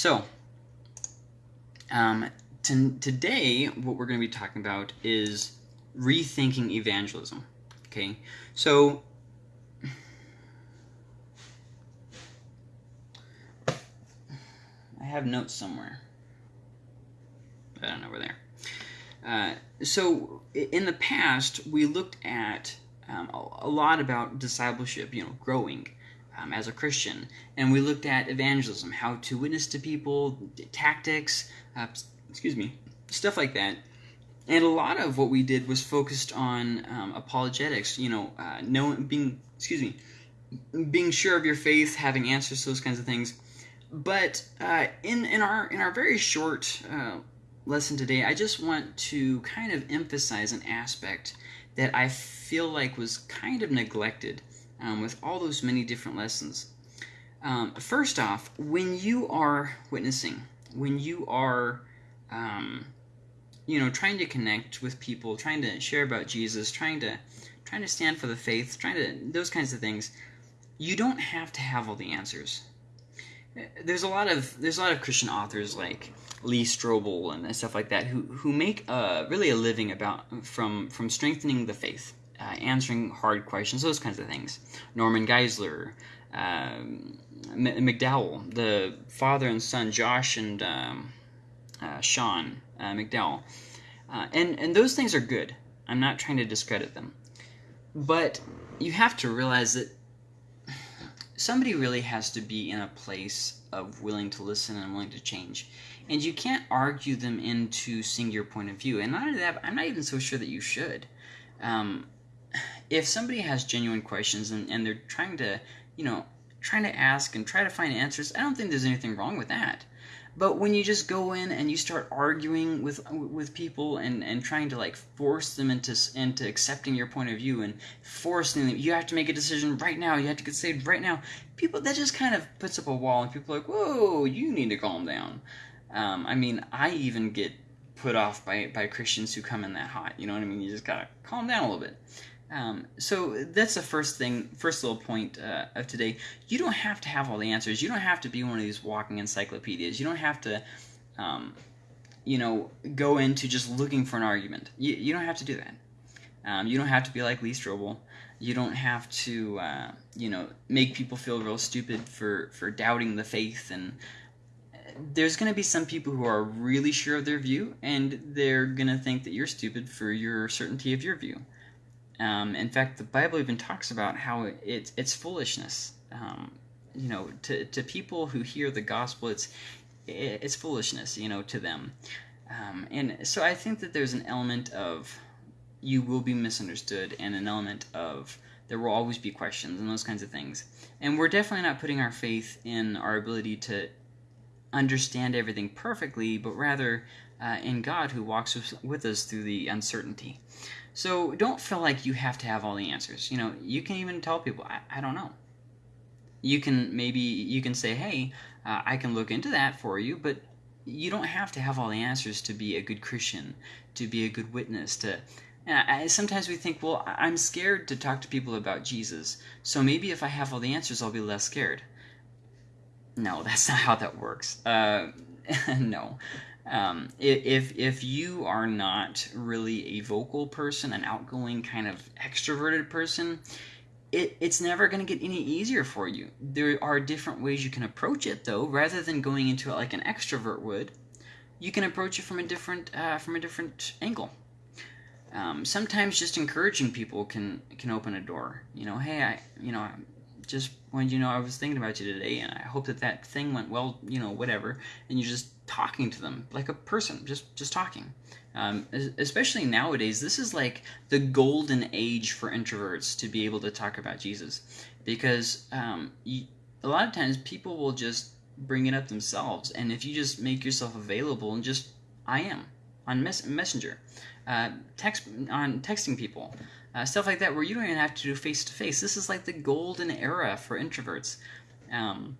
So, um, today, what we're going to be talking about is rethinking evangelism. Okay, so I have notes somewhere. I don't know where they're. Uh, so in the past, we looked at um, a, lot about discipleship, you know, growing um, as a Christian, and we looked at evangelism, how to witness to people, tactics, uh, excuse me, stuff like that. And a lot of what we did was focused on um, apologetics, you know, uh, knowing, being, excuse me, being sure of your faith, having answers to those kinds of things. But uh, in in our in our very short uh, lesson today, I just want to kind of emphasize an aspect that I feel like was kind of neglected um, with all those many different lessons. Um, first off, when you are witnessing, when you are, um, you know, trying to connect with people, trying to share about Jesus, trying to, trying to stand for the faith, trying to those kinds of things, you don't have to have all the answers. There's a lot of there's a lot of Christian authors like Lee Strobel and stuff like that who who make uh, really a living about from from strengthening the faith, uh, answering hard questions, those kinds of things. Norman Geisler, um, McDowell, the father and son Josh and um, uh, Sean uh, McDowell, uh, and and those things are good. I'm not trying to discredit them, but you have to realize that somebody really has to be in a place of willing to listen and willing to change and you can't argue them into seeing your point of view. And not only that, I'm not even so sure that you should. Um, if somebody has genuine questions and, and they're trying to, you know, trying to ask and try to find answers, I don't think there's anything wrong with that. But when you just go in and you start arguing with with people and, and trying to like force them into into accepting your point of view and forcing them, you have to make a decision right now. You have to get saved right now. People that just kind of puts up a wall, and people are like, "Whoa, you need to calm down." Um, I mean, I even get put off by, by Christians who come in that hot. You know what I mean? You just gotta calm down a little bit. Um, so that's the first thing, first little point uh, of today. You don't have to have all the answers. You don't have to be one of these walking encyclopedias. You don't have to, um, you know, go into just looking for an argument. You, you don't have to do that. Um, you don't have to be like Lee Strobel. You don't have to, uh, you know, make people feel real stupid for, for doubting the faith and there's going to be some people who are really sure of their view, and they're going to think that you're stupid for your certainty of your view. Um, in fact, the Bible even talks about how it's it's foolishness. Um, you know, to to people who hear the gospel, it's it's foolishness. You know, to them. Um, and so I think that there's an element of you will be misunderstood, and an element of there will always be questions and those kinds of things. And we're definitely not putting our faith in our ability to understand everything perfectly, but rather uh, in God who walks with us through the uncertainty. So don't feel like you have to have all the answers. You know, you can even tell people, I, I don't know. You can maybe you can say, hey, uh, I can look into that for you, but you don't have to have all the answers to be a good Christian, to be a good witness, to I, sometimes we think, well, I'm scared to talk to people about Jesus, so maybe if I have all the answers, I'll be less scared. No, that's not how that works. Uh, no. Um, if if you are not really a vocal person, an outgoing kind of extroverted person, it, it's never going to get any easier for you. There are different ways you can approach it, though. Rather than going into it like an extrovert would, you can approach it from a different uh, from a different angle. Um, sometimes just encouraging people can can open a door. You know, hey, I you know just wanted you know I was thinking about you today, and I hope that that thing went well. You know, whatever. And you're just talking to them like a person, just just talking. Um, especially nowadays, this is like the golden age for introverts to be able to talk about Jesus, because um, you, a lot of times people will just bring it up themselves, and if you just make yourself available and just I am on mes- Messenger, uh, text on texting people, uh, stuff like that, where you don't even have to do face to face. This is like the golden era for introverts. Um,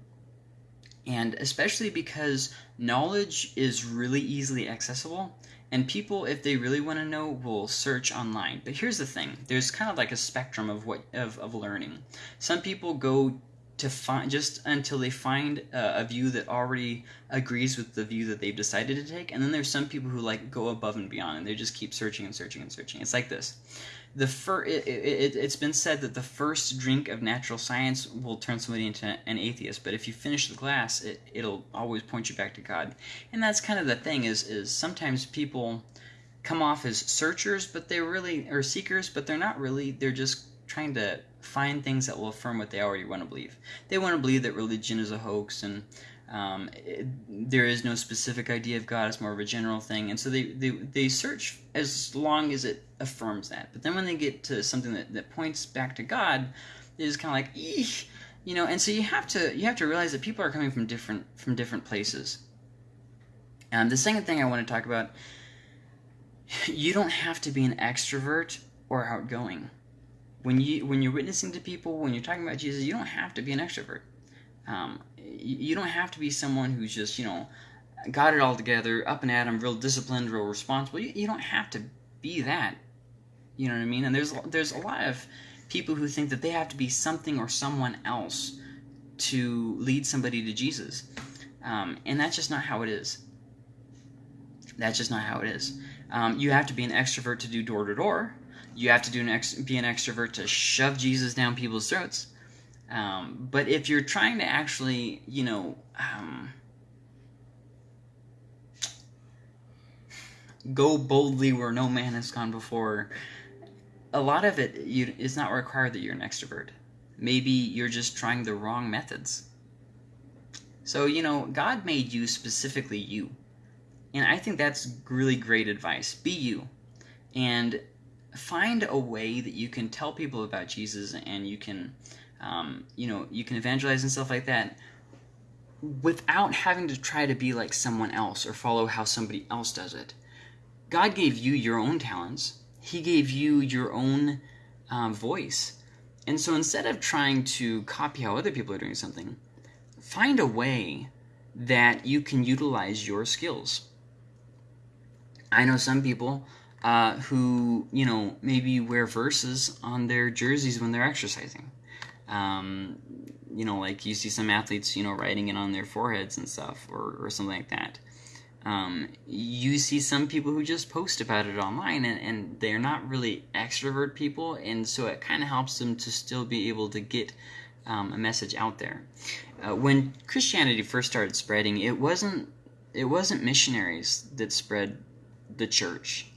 and especially because knowledge is really easily accessible, and people, if they really want to know, will search online. But here's the thing: there's kind of like a spectrum of what of, of learning. Some people go to find just until they find a, a view that already agrees with the view that they've decided to take and then there's some people who like go above and beyond and they just keep searching and searching and searching it's like this the fir- it, it, it's been said that the first drink of natural science will turn somebody into an atheist but if you finish the glass it, it'll always point you back to god and that's kind of the thing is is sometimes people come off as searchers but they really are seekers but they're not really they're just trying to find things that will affirm what they already want to believe. They want to believe that religion is a hoax and um, it, there is no specific idea of God. It's more of a general thing, and so they, they, they search as long as it affirms that. But then when they get to something that, that points back to God, it is kind of like, Eesh, you know. And so you have to you have to realize that people are coming from different from different places. And the second thing I want to talk about, you don't have to be an extrovert or outgoing when you when you're witnessing to people, when you're talking about Jesus, you don't have to be an extrovert. Um, you, don't have to be someone who's just you know got it all together, up and at 'em, real disciplined, real responsible. You, you don't have to be that. You know what I mean? And there's there's a lot of people who think that they have to be something or someone else to lead somebody to Jesus, um, and that's just not how it is. That's just not how it is. Um, you have to be an extrovert to do door to door you have to do an ex- be an extrovert to shove Jesus down people's throats. Um, but if you're trying to actually, you know, um, go boldly where no man has gone before, a lot of it you, is not required that you're an extrovert. Maybe you're just trying the wrong methods. So, you know, God made you specifically you. And I think that's really great advice. Be you. And find a way that you can tell people about Jesus and you can, um, you know, you can evangelize and stuff like that without having to try to be like someone else or follow how somebody else does it. God gave you your own talents. He gave you your own uh, voice. And so instead of trying to copy how other people are doing something, find a way that you can utilize your skills. I know some people uh, who you know maybe wear verses on their jerseys when they're exercising. Um, you know, like you see some athletes, you know, writing it on their foreheads and stuff, or, or something like that. Um, you see some people who just post about it online, and, and they're not really extrovert people, and so it kind of helps them to still be able to get um, a message out there. Uh, when Christianity first started spreading, it wasn't it wasn't missionaries that spread the church.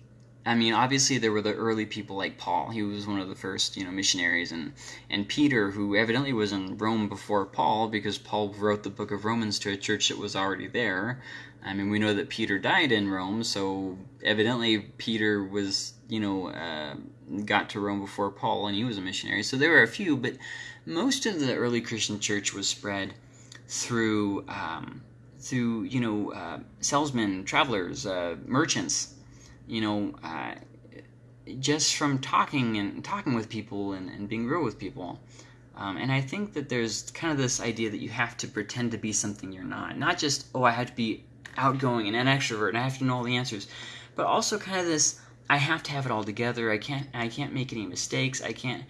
I mean, obviously there were the early people like Paul. He was one of the first, you know, missionaries, and and Peter, who evidently was in Rome before Paul, because Paul wrote the book of Romans to a church that was already there. I mean, we know that Peter died in Rome, so evidently Peter was, you know, uh, got to Rome before Paul, and he was a missionary. So there were a few, but most of the early Christian church was spread through, um, through you know, uh, salesmen, travelers, uh, merchants you know, uh, just from talking and talking with people and, and being real with people. Um, and I think that there's kind of this idea that you have to pretend to be something you're not. Not just, oh, I have to be outgoing and an extrovert and I have to know all the answers, but also kind of this, I have to have it all together. I can't, I can't make any mistakes. I can't.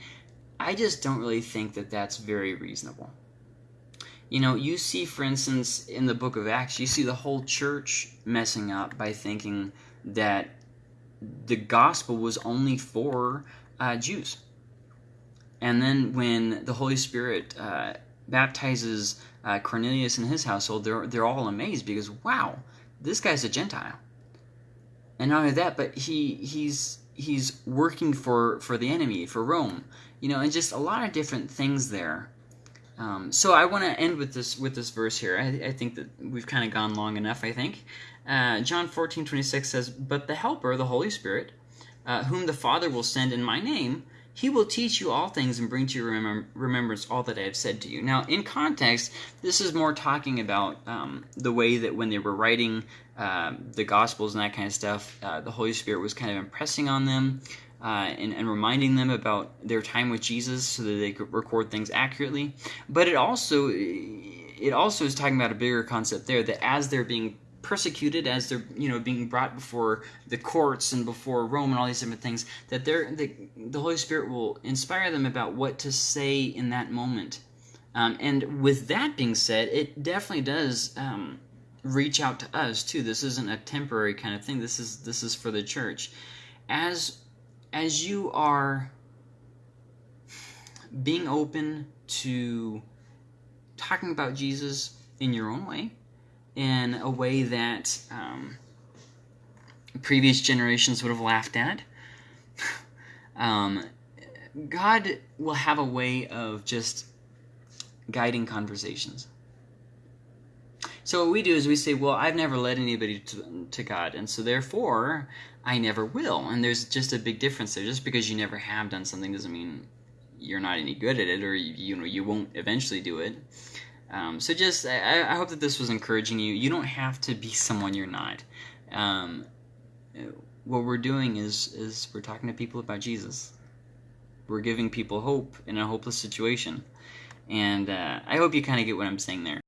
I just don't really think that that's very reasonable. You know, you see, for instance, in the book of Acts, you see the whole church messing up by thinking that the gospel was only for uh, Jews. And then when the Holy Spirit uh, baptizes uh, Cornelius and his household, they're, they're all amazed because, wow, this guy's a Gentile. And not only that, but he he's he's working for, for the enemy, for Rome. You know, and just a lot of different things there. Um, so I want to end with this with this verse here. I, I think that we've kind of gone long enough. I think uh, John 14, 26 says, But the Helper, the Holy Spirit, uh, whom the Father will send in my name, he will teach you all things and bring to your remem- remembrance all that I have said to you. Now, in context, this is more talking about um, the way that when they were writing uh, the Gospels and that kind of stuff, uh, the Holy Spirit was kind of impressing on them. Uh, and, and, reminding them about their time with Jesus so that they could record things accurately. But it also it also is talking about a bigger concept there that as they're being persecuted as they're you know being brought before the courts and before Rome and all these different things that they're the, the Holy Spirit will inspire them about what to say in that moment Um, and with that being said, it definitely does um, reach out to us too. This isn't a temporary kind of thing. This is this is for the church. As as you are being open to talking about Jesus in your own way, in a way that um, previous generations would have laughed at. um, God will have a way of just guiding conversations. So what we do is we say, well, I've never led anybody to, to God, and so therefore I never will. And there's just a big difference there. Just because you never have done something doesn't mean you're not any good at it, or you, you know you won't eventually do it. Um, so just I, I, hope that this was encouraging you. You don't have to be someone you're not. Um, what we're doing is is we're talking to people about Jesus. We're giving people hope in a hopeless situation, and uh, I hope you kind of get what I'm saying there.